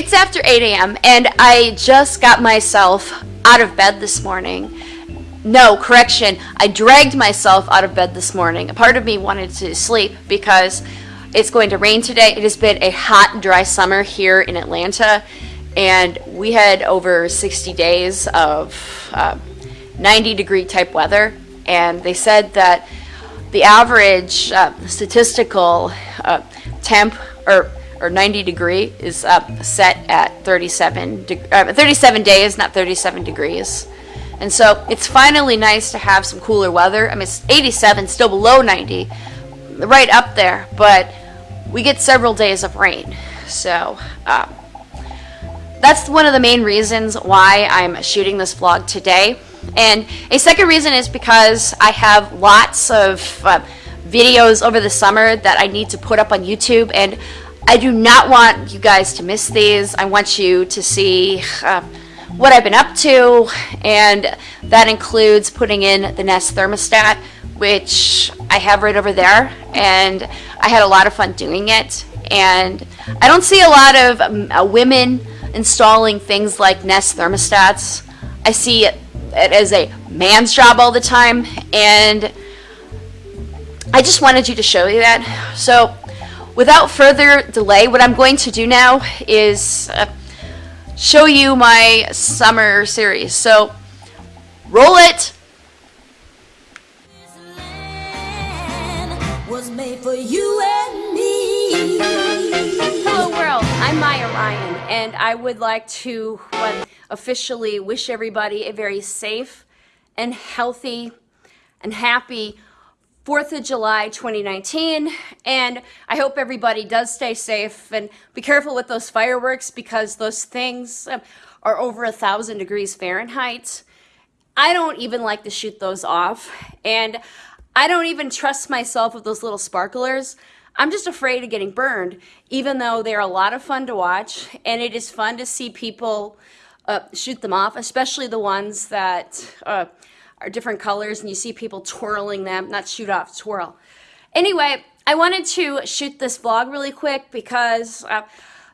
It's after 8 a.m. and I just got myself out of bed this morning. No, correction, I dragged myself out of bed this morning. A part of me wanted to sleep because it's going to rain today. It has been a hot, dry summer here in Atlanta, and we had over 60 days of uh, 90 degree type weather. And they said that the average uh, statistical uh, temp or or 90 degree is up set at 37 uh, 37 days, not 37 degrees. And so it's finally nice to have some cooler weather. I mean, it's 87, still below 90, right up there, but we get several days of rain. So um, that's one of the main reasons why I'm shooting this vlog today. And a second reason is because I have lots of uh, videos over the summer that I need to put up on YouTube and I do not want you guys to miss these. I want you to see uh, what I've been up to and that includes putting in the Nest thermostat which I have right over there and I had a lot of fun doing it and I don't see a lot of um, uh, women installing things like Nest thermostats. I see it, it as a man's job all the time and I just wanted you to show you that. So without further delay, what I'm going to do now is uh, show you my summer series. So roll it. Hello world, I'm Maya Ryan and I would like to officially wish everybody a very safe and healthy and happy 4th of July 2019 and I hope everybody does stay safe and be careful with those fireworks because those things um, are over a thousand degrees Fahrenheit. I don't even like to shoot those off and I don't even trust myself with those little sparklers. I'm just afraid of getting burned even though they're a lot of fun to watch and it is fun to see people uh, shoot them off, especially the ones that uh, are different colors and you see people twirling them, not shoot off, twirl. Anyway, I wanted to shoot this vlog really quick because uh,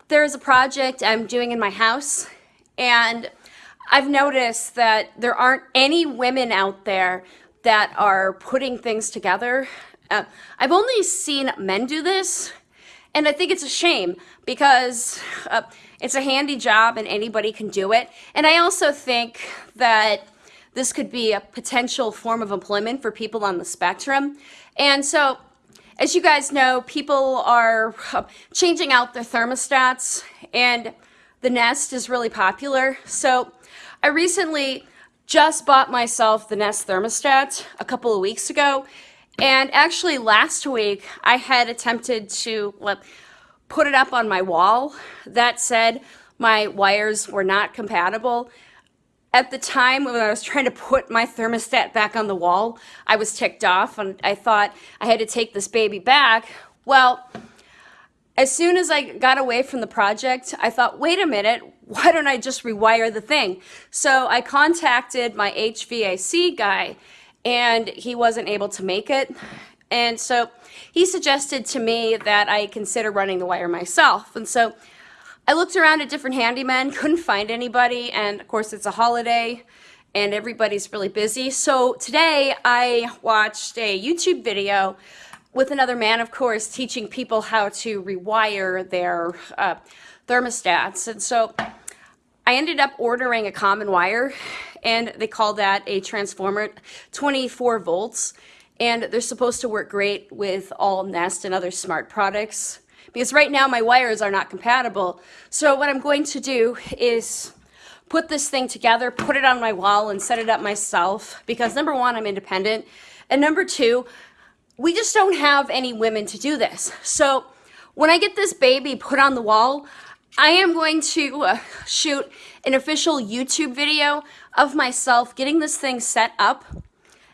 there's a project I'm doing in my house and I've noticed that there aren't any women out there that are putting things together. Uh, I've only seen men do this and I think it's a shame because uh, it's a handy job and anybody can do it. And I also think that this could be a potential form of employment for people on the spectrum. And so, as you guys know, people are changing out their thermostats and the Nest is really popular. So I recently just bought myself the Nest thermostat a couple of weeks ago. And actually last week I had attempted to put it up on my wall. That said, my wires were not compatible. At the time when I was trying to put my thermostat back on the wall, I was ticked off and I thought I had to take this baby back. Well, as soon as I got away from the project, I thought, wait a minute, why don't I just rewire the thing? So I contacted my HVAC guy and he wasn't able to make it. And so he suggested to me that I consider running the wire myself. And so I looked around at different handymen, couldn't find anybody, and of course it's a holiday and everybody's really busy. So today I watched a YouTube video with another man, of course, teaching people how to rewire their uh, thermostats. And so I ended up ordering a common wire and they call that a transformer, 24 volts. And they're supposed to work great with all Nest and other smart products because right now my wires are not compatible. So what I'm going to do is put this thing together, put it on my wall and set it up myself because number one, I'm independent. And number two, we just don't have any women to do this. So when I get this baby put on the wall, I am going to uh, shoot an official YouTube video of myself getting this thing set up.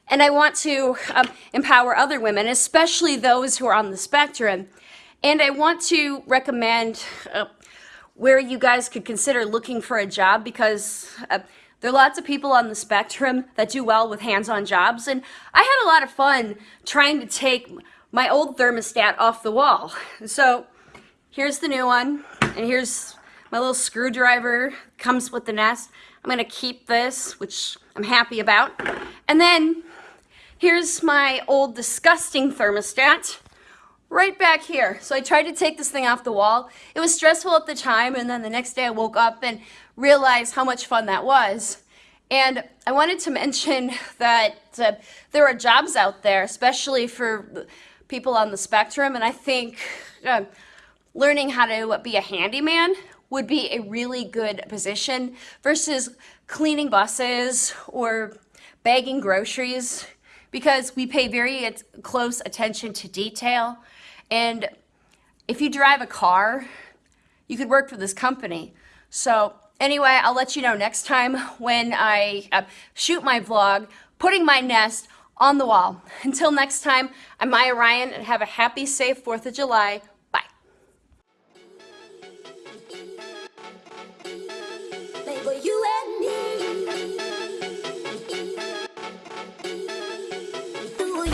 And I want to um, empower other women, especially those who are on the spectrum, and I want to recommend uh, where you guys could consider looking for a job because uh, there are lots of people on the spectrum that do well with hands-on jobs. And I had a lot of fun trying to take my old thermostat off the wall. So here's the new one and here's my little screwdriver comes with the nest. I'm gonna keep this, which I'm happy about. And then here's my old disgusting thermostat right back here. So I tried to take this thing off the wall. It was stressful at the time, and then the next day I woke up and realized how much fun that was. And I wanted to mention that uh, there are jobs out there, especially for people on the spectrum, and I think uh, learning how to be a handyman would be a really good position versus cleaning buses or bagging groceries because we pay very close attention to detail. And if you drive a car, you could work for this company. So anyway, I'll let you know next time when I uh, shoot my vlog, putting my nest on the wall. Until next time, I'm Maya Ryan and have a happy, safe 4th of July.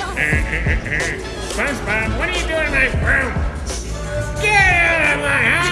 SpongeBob, what are you doing in my room? Get out of my house!